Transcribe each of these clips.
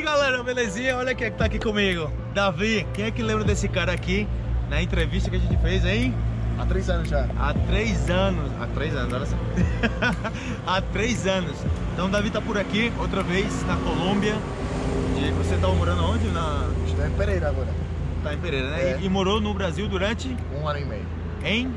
aí galera, belezinha? Olha quem é que tá aqui comigo Davi, quem é que lembra desse cara aqui Na entrevista que a gente fez, hein? Há três anos já Há três anos Há três anos, olha só Há três anos Então Davi tá por aqui, outra vez, na Colômbia e Você tava morando onde? Na... Estou em Pereira agora Tá em Pereira, né? É. E, e morou no Brasil durante? Um ano e meio Em?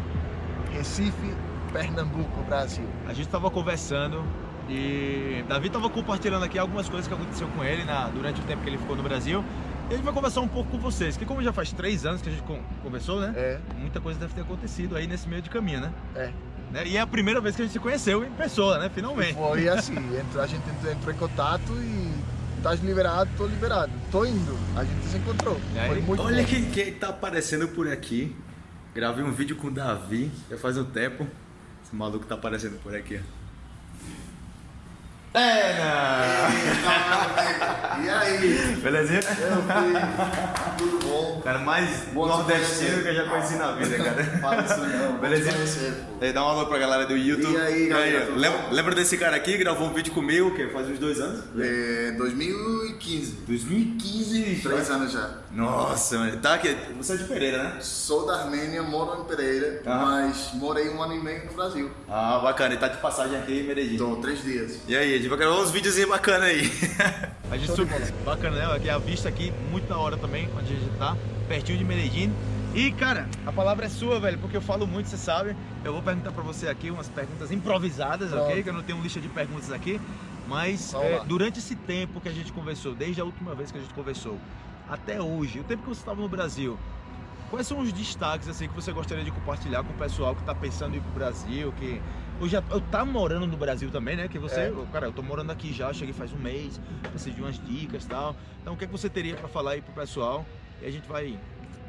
Recife, Pernambuco, Brasil A gente tava conversando e Davi tava compartilhando aqui algumas coisas que aconteceu com ele na, durante o tempo que ele ficou no Brasil. E a gente vai conversar um pouco com vocês, que como já faz três anos que a gente con- conversou, né? É, Muita coisa deve ter acontecido aí nesse meio de caminho, né? é Né? E é a primeira vez que a gente se conheceu em pessoa, né? Finalmente. Foi assim, a gente entrou, em contato e Estás liberado, tô liberado. Tô indo. A gente se encontrou. Aí, Foi muito olha quem, quem tá aparecendo por aqui. Gravei um vídeo com o Davi, já faz um tempo. Esse maluco tá aparecendo por aqui. É, E aí? Belezinha? Eu. Tudo bom? Cara, mais Bom nordestino que eu já conheci na vida, cara. Fala isso não. Belezinha? Conhecer, pô. Dá um alô pra galera do YouTube. E aí, galera, lembra, lembra desse cara aqui? Gravou um vídeo comigo, que faz uns dois anos? É, 2015. 2015. Três anos já. Nossa, mano. Tá aqui. Você é de Pereira, né? Sou da Armênia, moro em Pereira, Ah. mas morei um ano e meio no Brasil. Ah, bacana. E tá de passagem aqui em Medellín. Tô três dias. E aí, gente vai gravar uns videozinhos bacanas aí. A gente subiu. Bacana, né? Aqui a vista aqui, muito da hora também, onde a gente tá, pertinho de Medellín. E, cara, a palavra é sua, velho, porque eu falo muito, você sabe. Eu vou perguntar pra você aqui umas perguntas improvisadas, ok? Pronto. Que eu não tenho lista de perguntas aqui. Mas é, durante esse tempo que a gente conversou, desde a última vez que a gente conversou, até hoje, o tempo que você estava no Brasil, quais são os destaques assim que você gostaria de compartilhar com o pessoal que tá pensando em ir pro Brasil, que eu já eu tá morando no Brasil também, né? Que você, É. cara, eu tô morando aqui já, cheguei faz um mês, preciso de umas dicas, e tal. Então, o que é que você teria para falar aí pro pessoal? E a gente vai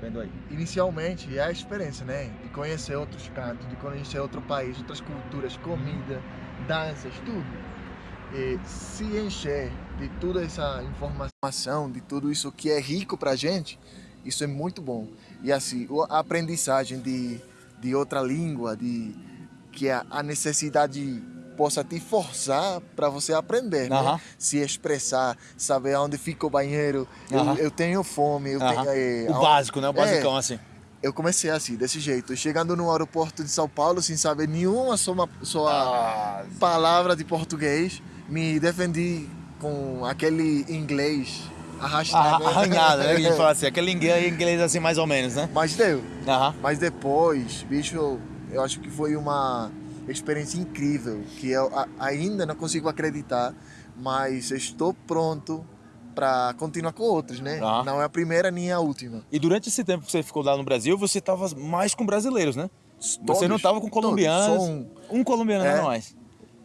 vendo aí. Inicialmente é a experiência, né? De conhecer outros cantos, de conhecer outro país, outras culturas, comida, danças, tudo. E se encher de toda essa informação, de tudo isso que é rico pra gente, isso é muito bom. E assim, a aprendizagem de, de outra língua, de que a, necessidade possa te forçar para você aprender, né? Aham. Se expressar, saber aonde fica o banheiro, eu, Aham. eu tenho fome, eu Aham. tenho... eh, O básico, né? O É. basicão, assim. eu comecei assim, desse jeito, chegando no aeroporto de São Paulo sem saber nenhuma só, Ah, palavra de português, me defendi com aquele inglês arrastado. arra- arranhado, né? Que a gente fala assim, aquele inglês, inglês assim mais ou menos, né? Mas deu. Mas depois, bicho, eu acho que foi uma experiência incrível, que eu ainda não consigo acreditar, mas estou pronto para continuar com outros, né? Ah. Não é a primeira nem a última. E durante esse tempo que você ficou lá no Brasil, você tava mais com brasileiros, né? Você não Todos, tava com todos. colombianos. Um. Um colombiano, É. não mais.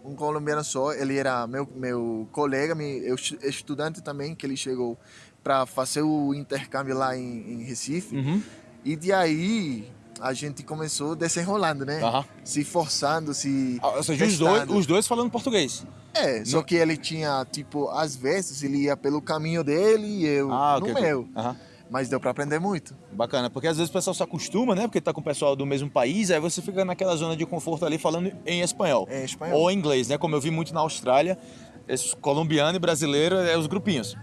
um colombiano só, ele era meu, meu colega, me- eu, estu- estudante também, que ele chegou para fazer o intercâmbio lá em, em Recife. Uhum. E de aí a gente começou desenrolando, né? Aham. Se forçando, se. Ah, Ou seja, os dois, os dois falando português. É, só que ele tinha, tipo, às vezes ele ia pelo caminho dele e eu Ah, no ok. ok. meu. Aham. Mas deu para aprender muito. Bacana, porque às vezes o pessoal se acostuma, né? Porque tá com o pessoal do mesmo país, aí você fica naquela zona de conforto ali falando em espanhol. Em espanhol. Ou inglês, né? Como eu vi muito na Austrália, colombiano e brasileiro é os grupinhos.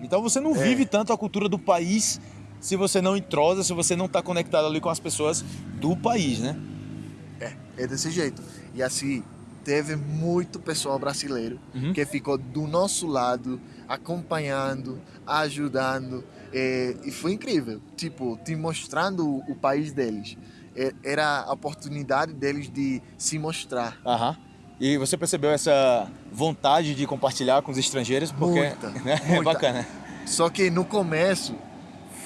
Então você não É. vive tanto a cultura do país se você não entrosa, se você não tá conectado ali com as pessoas do país, né? É, é desse jeito. E assim, teve muito pessoal brasileiro Uhum. que ficou do nosso lado, acompanhando, ajudando. é, e foi incrível. Tipo, te mostrando o, o país deles. É, Era a oportunidade deles de se mostrar. Aham. E você percebeu essa vontade de compartilhar com os estrangeiros? Porque Muita, né? é muita. bacana. Só que no começo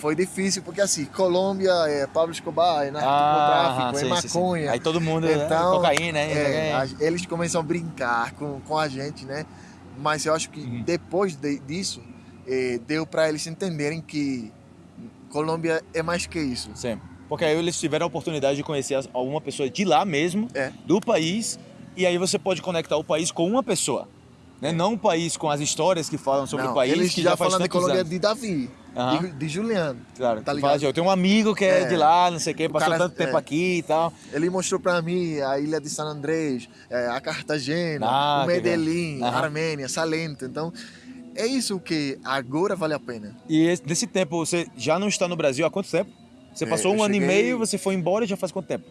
foi difícil, porque assim, Colômbia é Pablo Escobar, é narcotráfico, é sim, sim, sim. maconha. Aí todo mundo, né? Então, cocaína, né? É, a- eles começam a brincar com, com a gente, né? Mas eu acho que Uhum. depois de- disso, eh, deu para eles entenderem que Colômbia é mais que isso. Sim. Porque aí eles tiveram a oportunidade de conhecer alguma pessoa de lá mesmo, É. do país, e aí você pode conectar o país com uma pessoa. Né? Não um país com as histórias que falam sobre Não, o país, eles que já, já, falam de tantos Colômbia anos. de Davi, Aham. de, de Juliano. Claro, tá ligado? fala eu tenho um amigo que é, É. de lá, não sei o quê, passou cara- tanto tempo é. aqui e tal. Ele mostrou para mim a ilha de San Andrés, eh, a Cartagena, Ah, o. Medellín, a. Armênia, Salento. Então, é isso que agora vale a pena. E esse- nesse tempo, você já não está no Brasil há quanto tempo? Você É, passou um eu ano e meio, você foi embora já faz quanto tempo?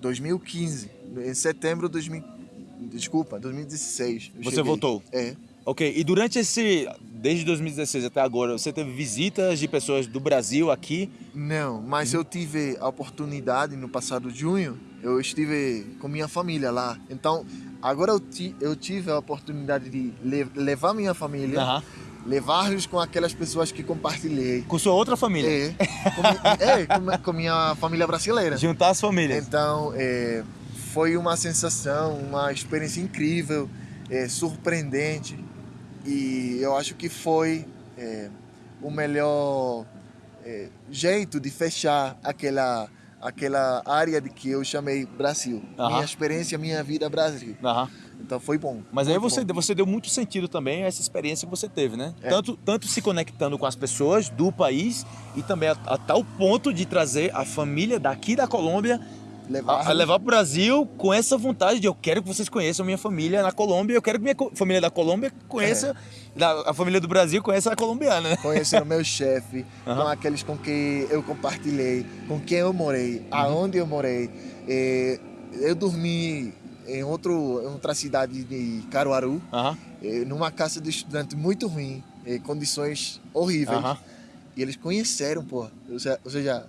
2015, em setembro de 2000, desculpa, 2016. eu Você cheguei. voltou? É. Ok, e durante esse, desde 2016 até agora, você teve visitas de pessoas do Brasil aqui? Não, mas eu tive a oportunidade no passado junho, eu estive com minha família lá. Então, agora eu, ti, eu tive a oportunidade de le- levar minha família, Aham. levar-los com aquelas pessoas que compartilhei. Com sua outra família? É, com, é, com, com minha família brasileira. Juntar as famílias. Então, é, foi uma sensação, uma experiência incrível, é, surpreendente. E eu acho que foi é, o melhor é, jeito de fechar aquela, aquela área de que eu chamei Brasil. Aham. Minha experiência, minha vida Brasil. Aham. Então foi bom. Mas aí você, bom. você deu muito sentido também a essa experiência que você teve, né? É. Tanto, tanto se conectando com as pessoas do país e também a, a tal ponto de trazer a família daqui da Colômbia levar, a, a levar para o Brasil com essa vontade de eu quero que vocês conheçam minha família na Colômbia, eu quero que minha família da Colômbia conheça, É. da- a família do Brasil conheça a colombiana, né? conhecer o meu chefe, Aham. com aqueles com quem eu compartilhei, com quem eu morei, aonde eu morei. Eh, eu dormi em outro, em outra cidade de Caruaru, Aham, eh, numa casa de estudante muito ruim, eh, condições horríveis. E eles conheceram, pô. Ou seja,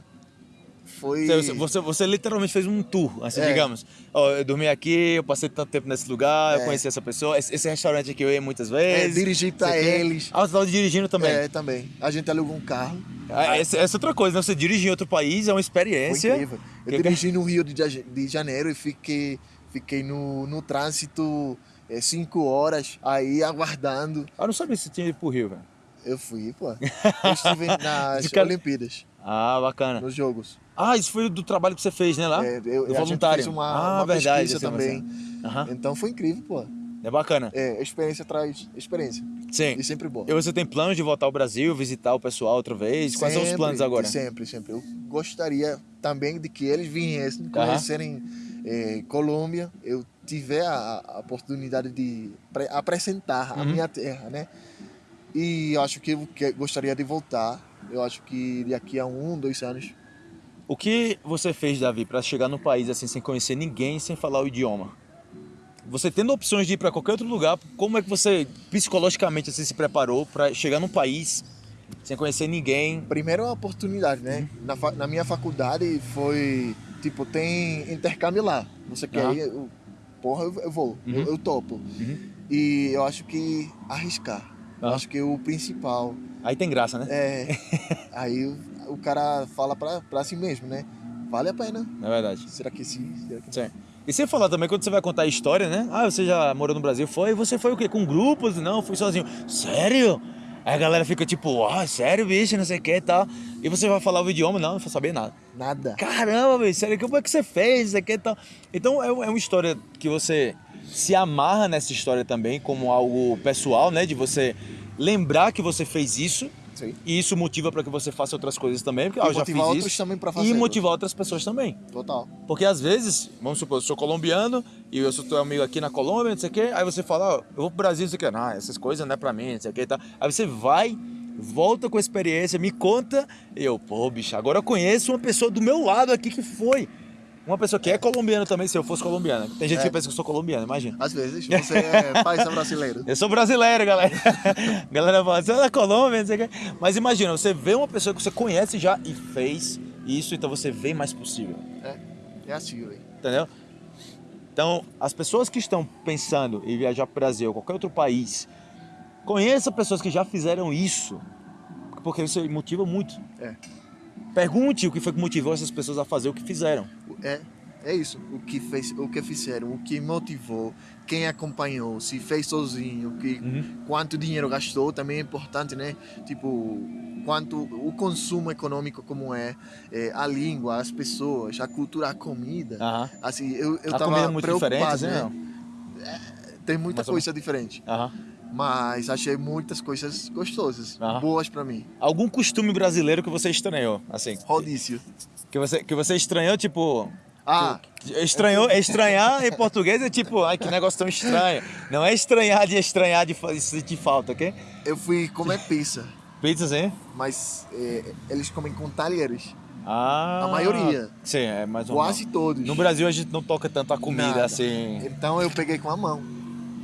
foi. Você, você, você literalmente fez um tour, assim, É. digamos. Ó, eu dormi aqui, eu passei tanto tempo nesse lugar, eu É. conheci essa pessoa, esse, esse restaurante aqui eu ia muitas É, vezes. dirigir pra Sei que- eles. Ah, você estava dirigindo também. É, também. A gente alugou um carro. Ah, essa, essa é outra coisa, né? Você dirigir em outro país é uma Foi experiência. incrível. Eu Que- dirigi no Rio de Ja- de Janeiro e fiquei, fiquei no, no trânsito eh, cinco horas aí aguardando. Ah, Eu não sabia se tinha ido pro Rio, velho. Eu fui, pô. Eu estive nas De Olimpíadas, Ah, bacana. nos Jogos. Ah, isso foi do trabalho que você fez, né, lá? É, eu, do a voluntário. uma, ah, uma verdade. também. Aham. Então foi incrível, pô. É bacana. É, experiência traz experiência. Sim. E sempre boa. E você tem planos de voltar ao Brasil, visitar o pessoal outra vez? Quais são os Sempre, planos agora? Sempre, sempre. Eu gostaria também de que eles viessem conhecerem eh, Colômbia. Eu tiver a, a oportunidade de pre- apresentar a Uhum. minha terra, né? E acho que eu que- gostaria de voltar. Eu acho que daqui a um, dois anos. O que você fez, Davi, para chegar no país assim sem conhecer ninguém, sem falar o idioma? Você tendo opções de ir para qualquer outro lugar, como é que você psicologicamente assim, se preparou para chegar num país sem conhecer ninguém? Primeiro a oportunidade, né? Uhum. Na, na minha faculdade foi tipo tem intercâmbio lá. Você quer Aham. ir? Eu, porra, eu, vou. Uhum. Eu, eu topo. Uhum. E eu acho que arriscar. Eu acho que o principal Aí tem graça, né? É. Aí o, o cara fala pra, pra si mesmo, né? Vale a pena. Na verdade. Será que sim? Será que... Sim. E você falar também, quando você vai contar a história, né? Ah, você já morou no Brasil? Foi? Você foi o quê? Com grupos? Não, fui sozinho. Sério? Aí a galera fica tipo, ah, sério, bicho, não sei o que e tal. E você vai falar o idioma? Não, não vou saber nada. Nada. Caramba, bicho, sério, como é que você fez? Não sei o que e tal. Então é, é uma história que você se amarra nessa história também como algo pessoal, né? De você lembrar que você fez isso. Sim. E isso motiva para que você faça outras coisas também, porque ah, E eu já fiz outros isso. também pra fazer. E motivar outras pessoas também. Total. Porque às vezes, vamos supor, eu sou colombiano e eu sou teu amigo aqui na Colômbia, não sei o quê, aí você fala, ó, eu vou pro Brasil, não sei o quê, não, essas coisas não é pra mim, não sei o quê e tal. Aí você vai, volta com a experiência, me conta, e eu, pô, bicho, agora eu conheço uma pessoa do meu lado aqui que foi. Uma pessoa que é colombiana também, se eu fosse colombiana. Tem gente É. que pensa que eu sou colombiano, imagina. Às vezes você é paisa brasileiro. Eu sou brasileiro, galera. galera fala, você é da Colômbia, não sei o quê. Mas imagina, você vê uma pessoa que você conhece já e fez isso, então você vê mais possível. É assim, velho. Entendeu? Então, as pessoas que estão pensando em viajar para o Brasil ou qualquer outro país, conheça pessoas que já fizeram isso, porque isso motiva muito. É. Pergunte o que foi que motivou essas pessoas a fazer o que fizeram. É, é isso. O que, fez, o que fizeram, o que motivou, quem acompanhou, se fez sozinho, que, quanto dinheiro gastou, também é importante, né? Tipo, quanto o consumo econômico como é, é, a língua, as pessoas, a cultura, a comida. Aham. Assim, eu, eu a tava comida é muito diferente, preocupado, né? né? não? Tem muita Mais ou coisa diferente, Aham. Mas achei muitas coisas gostosas, boas pra mim. Algum costume brasileiro que você estranhou, assim, Rodízio. que você, que você estranhou, tipo, Ah, Estranhou, estranhar em português é tipo, ai que negócio tão estranho. Não é estranhar de estranhar de sentir falta, ok? eu fui comer pizza, Pizzas, hein? mas é, eles comem com talheres. Ah. A maioria. Sim, é mais ou Quase todos. No Brasil a gente não toca tanto a comida Nada. assim. Então eu peguei com a mão.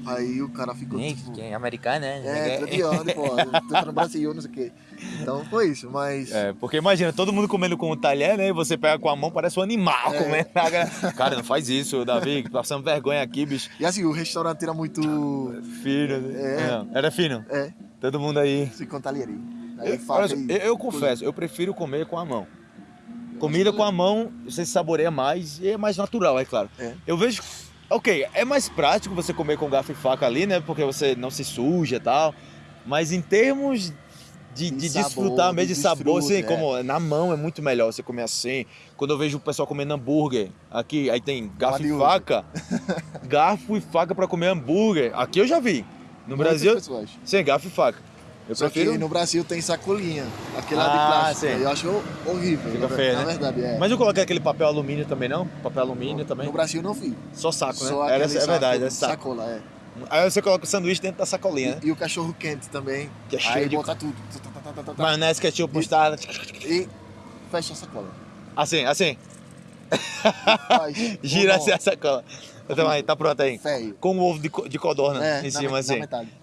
Aí o cara ficou tipo... Quem é americano, né? É, tô onde, pô? Tá no Brasil, não sei o quê. Então foi isso, mas... É, porque imagina, todo mundo comendo com um talher, né? E você pega com a mão, parece um animal É. comendo. Cara, não faz isso, Davi, passando vergonha aqui, bicho. E assim, o restaurante era muito... Fino, né? É. Não, era fino. É, Todo mundo aí. se com talherim. Aí Eu, eu, eu confesso, eu prefiro comer com a mão. Comida com a mão, você saboreia mais e é mais natural, é claro. É. Eu vejo. Ok, é mais prático você comer com garfo e faca ali, né? Porque você não se suja e tal. Mas em termos de, De sabor, desfrutar mesmo de de sabor, assim, desfrute, é. como na mão é muito melhor você comer assim. Quando eu vejo o pessoal comendo hambúrguer, aqui, aí tem garfo e faca. garfo e faca pra comer hambúrguer. Aqui eu já vi. No muitas Brasil, pessoas. sem garfo e faca. Eu Só prefiro. que no Brasil tem sacolinha, aquele lá Ah, de plástico. sim. Eu acho horrível. Fica feio, na né? verdade, é. Mas eu coloquei aquele papel alumínio também, não? Papel alumínio também. No Brasil não vi. Só saco, né? Só Era, aquele é verdade, saco- é saco. Sacola, é. Aí você coloca o sanduíche dentro da sacolinha, né? E, e o cachorro quente também. Que é cheio Aí de- bota tudo. Maionese, ketchup, mostarda. E fecha a sacola. Assim, assim. Faz Gira um assim a sacola. Então aí, tá pronto aí. Feio. Com o ovo de, co- de codorna É, em cima, assim.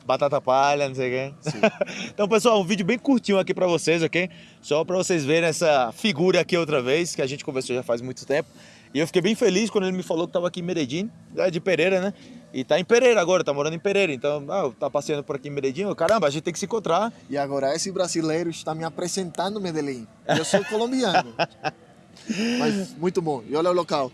Batata palha, não sei o quê. Então, pessoal, um vídeo bem curtinho aqui pra vocês, ok? Só pra vocês verem essa figura aqui outra vez, que a gente conversou já faz muito tempo. E eu fiquei bem feliz quando ele me falou que tava aqui em Medellín, de Pereira, né? E tá em Pereira agora, tá morando em Pereira. Então, ah, tá passeando por aqui em Medellín. Eu, Caramba, a gente tem que se encontrar. E agora esse brasileiro está me apresentando Medellín. Eu sou colombiano. Mas muito bom. E olha o local.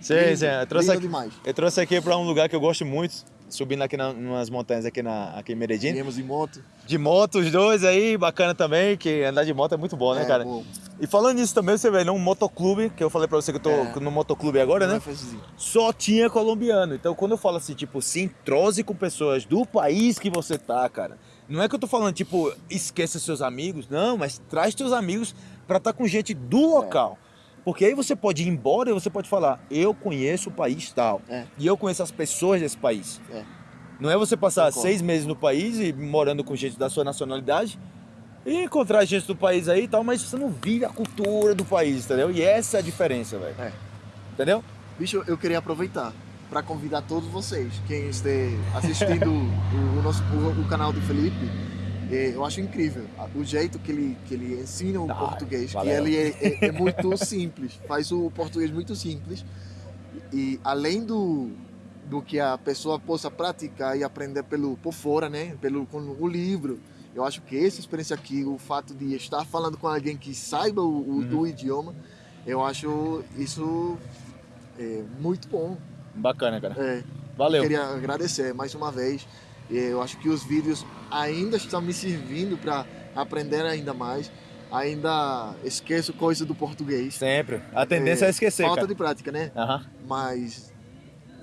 Sim, Lindo, sim. Eu trouxe aqui, demais. eu trouxe aqui pra um lugar que eu gosto muito, subindo aqui na, nas montanhas aqui, na, aqui em Medellín. Viemos em moto. De moto, os dois aí, bacana também, que andar de moto é muito bom, né, É, cara? bom. E falando nisso também, você vê, num motoclube, que eu falei pra você que eu tô É. no motoclube agora, Não né? é. Só tinha colombiano. Então, quando eu falo assim, tipo, se entrose com pessoas do país que você tá, cara. Não é que eu tô falando, tipo, esqueça seus amigos, não, mas traz teus amigos pra estar com gente do local. Porque aí você pode ir embora e você pode falar, eu conheço o país tal. É. E eu conheço as pessoas desse país. É. Não é você passar Concordo. seis meses no país e morando com gente da sua nacionalidade e encontrar gente do país aí e tal, mas você não vive a cultura do país, entendeu? E essa é a diferença, velho. É. Entendeu? Bicho, eu queria aproveitar para convidar todos vocês, quem esteja assistindo o, o nosso, o, o canal do Felipe. Eh, Eu acho incrível o jeito que ele, que ele ensina o Ah, português, valeu. que ele é, é- é muito simples, faz o português muito simples. E além do, do que a pessoa possa praticar e aprender pelo, por fora, né? Pelo com o livro, eu acho que essa experiência aqui, o fato de estar falando com alguém que saiba o, o- Uhum. o idioma, eu acho isso é, muito bom. Bacana, cara. É, Valeu. queria agradecer mais uma vez. Eu acho que os vídeos ainda estão me servindo para aprender ainda mais. Ainda esqueço coisa do português. Sempre. A tendência é, esquecer, Falta cara. de prática, né? Aham. Mas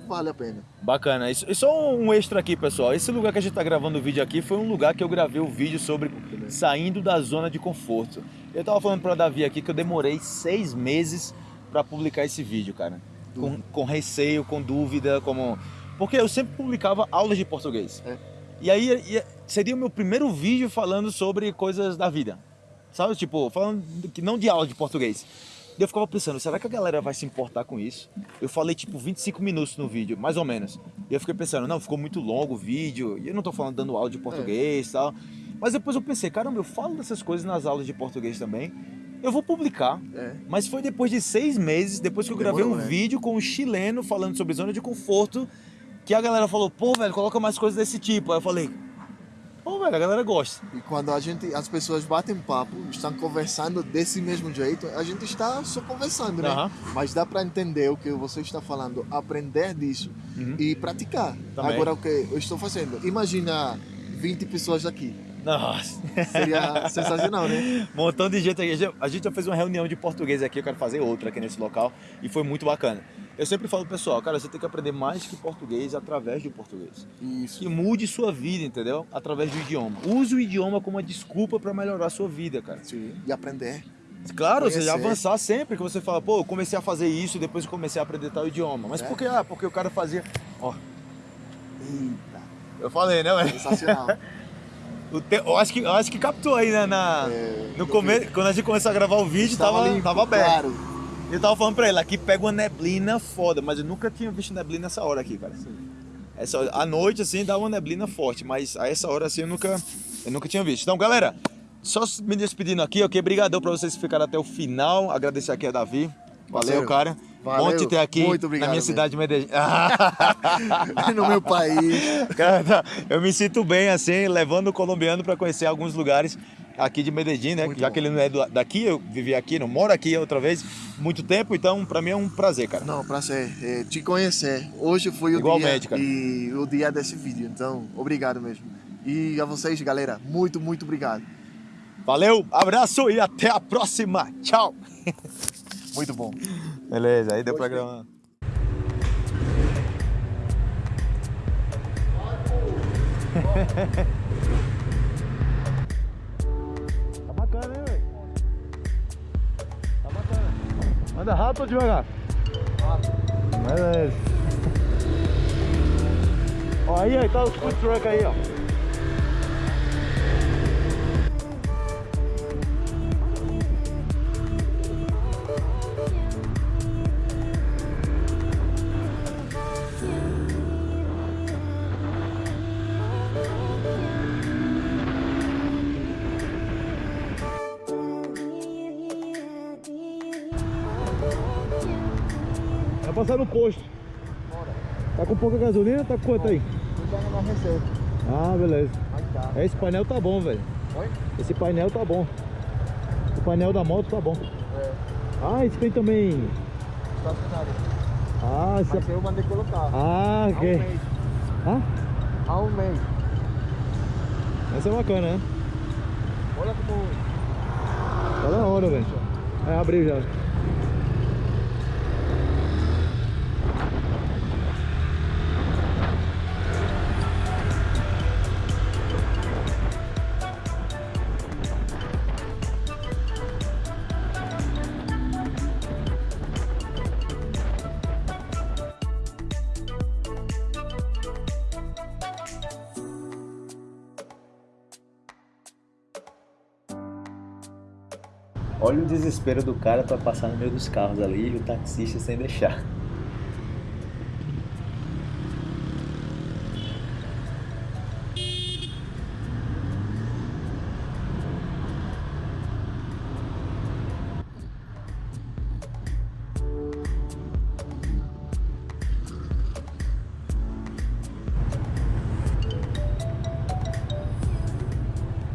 vale a pena. Bacana. E só um extra aqui, pessoal. Esse lugar que a gente tá gravando o vídeo aqui foi um lugar que eu gravei o vídeo sobre saindo da zona de conforto. Eu tava falando pra Davi aqui que eu demorei seis meses pra publicar esse vídeo, cara. Com, com receio, com dúvida, como... Porque eu sempre publicava aulas de português. É. E aí ia- seria o meu primeiro vídeo falando sobre coisas da vida. Sabe? Tipo, falando que não de aula de português. E eu ficava pensando, será que a galera vai se importar com isso? Eu falei tipo 25 minutos no vídeo, mais ou menos. E eu fiquei pensando, não, ficou muito longo o vídeo, e eu não tô falando dando aula de português e tal. Mas depois eu pensei, caramba, eu falo dessas coisas nas aulas de português também. Eu vou publicar. É. Mas foi depois de seis meses, depois que eu gravei Demorou, um né? vídeo com um chileno falando sobre zona de conforto, que a galera falou, pô, velho, coloca mais coisas desse tipo. Aí eu falei, pô, velho, a galera gosta. E quando a gente, as pessoas batem papo, estão conversando desse mesmo jeito, a gente está só conversando, né? Aham. Mas dá para entender o que você está falando, aprender disso Uhum. e praticar. Também. Agora o que eu estou fazendo? Imagina 20 pessoas aqui. Nossa. Seria sensacional, né? Montão de gente aqui. A gente já fez uma reunião de português aqui, eu quero fazer outra aqui nesse local. E foi muito bacana. Eu sempre falo pro pessoal, cara, você tem que aprender mais que português através do português. Isso. Que mude sua vida, entendeu? Através do idioma. Use o idioma como uma desculpa para melhorar a sua vida, cara. Sim. E aprender. Claro, você Conhecer. avançar sempre, que você fala, pô, eu comecei a fazer isso, depois eu comecei a aprender tal idioma. Mas É. por que? Ah, porque o cara fazia. Ó. Eita. Eu falei, né, velho? Sensacional. Te- Eu acho que, eu acho que captou aí, né? Na... É, No vi. quando a gente começou a gravar o vídeo, Estava tava, limpo, tava aberto. Claro. Eu tava falando pra ele, aqui pega uma neblina foda, mas eu nunca tinha visto neblina nessa hora aqui, cara. Essa, à noite, assim, dá uma neblina forte, mas a essa hora, assim, eu nunca, eu nunca tinha visto. Então, galera, só me despedindo aqui, ok? Obrigadão pra vocês que ficaram até o final. Agradecer aqui a Davi. Valeu, cara. valeu. Bom te ter aqui Muito obrigado na minha cidade de Medellín. no meu país. Cara, eu me sinto bem assim, levando o colombiano para conhecer alguns lugares aqui de Medellín, né? Muito Já bom. que ele não é daqui, eu vivi aqui, não moro aqui outra vez, muito tempo, então para mim é um prazer, cara. Não, prazer é, te conhecer. Hoje foi o Igualmente, dia cara. e o dia desse vídeo, então obrigado mesmo. E a vocês, galera, muito, muito obrigado. Valeu, abraço e até a próxima. Tchau. Muito bom. Beleza, aí deu pra Gostei. gravar. Anda rápido ou devagar? Rápido. Beleza. Ó, aí, aí tá os food truck aí, ó. Passar no posto. Tá com pouca gasolina? Tá com quanto aí? Ah, beleza. Tá. Esse painel tá bom, velho. Oi? Esse painel tá bom. O painel da moto tá bom. É, Ah, esse tem também. Ah, esse Mas eu mandei colocar. Ah, Há um ok. mês. Ah, Há um mês. essa é bacana, né? Olha como. Tá da hora, velho. É, abriu já. Desespero do cara pra passar no meio dos carros ali e o taxista sem deixar.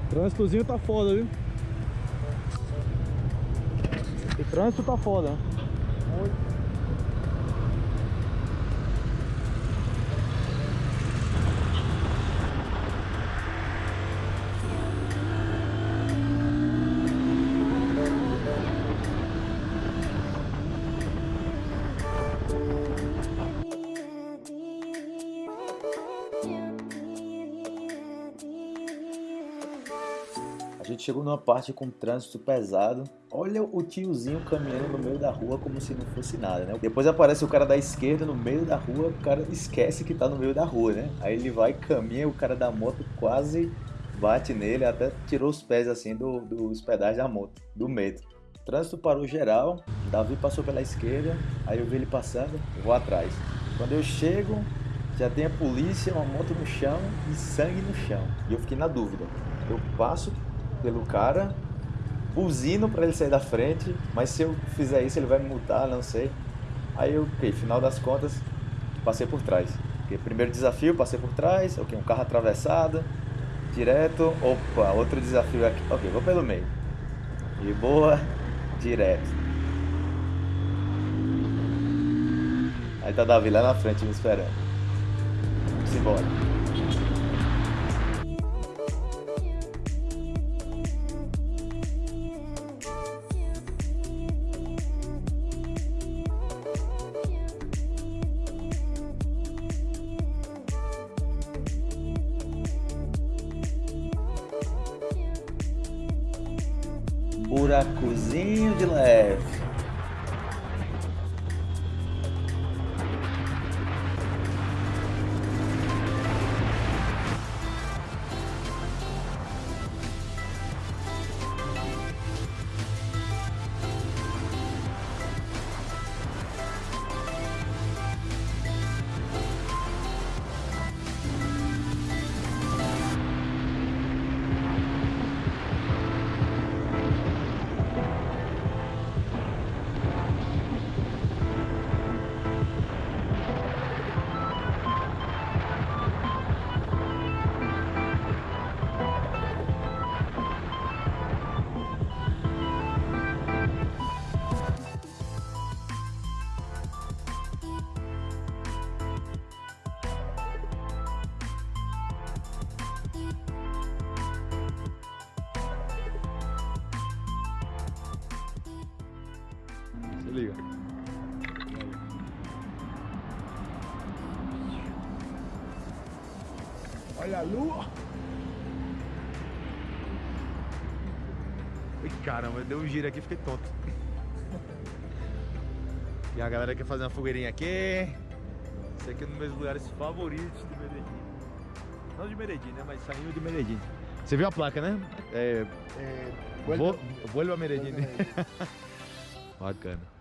O trânsitozinho tá foda, viu? Trânsito tá foda, né? Chegou numa parte com trânsito pesado. Olha o tiozinho caminhando no meio da rua como se não fosse nada, né? Depois aparece o cara da esquerda no meio da rua, o cara esquece que tá no meio da rua, né? Aí ele vai, caminha, o cara da moto quase bate nele, até tirou os pés assim do, dos pedais da moto, do medo. Trânsito parou geral, Davi passou pela esquerda, aí eu vi ele passando, vou atrás. Quando eu chego, já tem a polícia, uma moto no chão e sangue no chão. E eu fiquei na dúvida. Eu passo pelo cara, buzino para ele sair da frente, mas se eu fizer isso ele vai me multar, não sei. Aí eu, ok, final das contas, passei por trás. Ok, primeiro desafio, passei por trás, ok, um carro atravessado, direto, opa, outro desafio aqui, ok, vou pelo meio. De boa, direto. Aí tá Davi lá na frente me esperando. Vamos buracozinho de leve. Lua. Ui, caramba, deu um giro aqui e fiquei tonto. E a galera quer fazer uma fogueirinha aqui. Esse aqui é um dos meus lugares favoritos de Medellín. Não de Medellín, né? Mas saindo de Medellín. Você viu a placa, né? É, a Medellín. vuelta a Medellín. Bacana.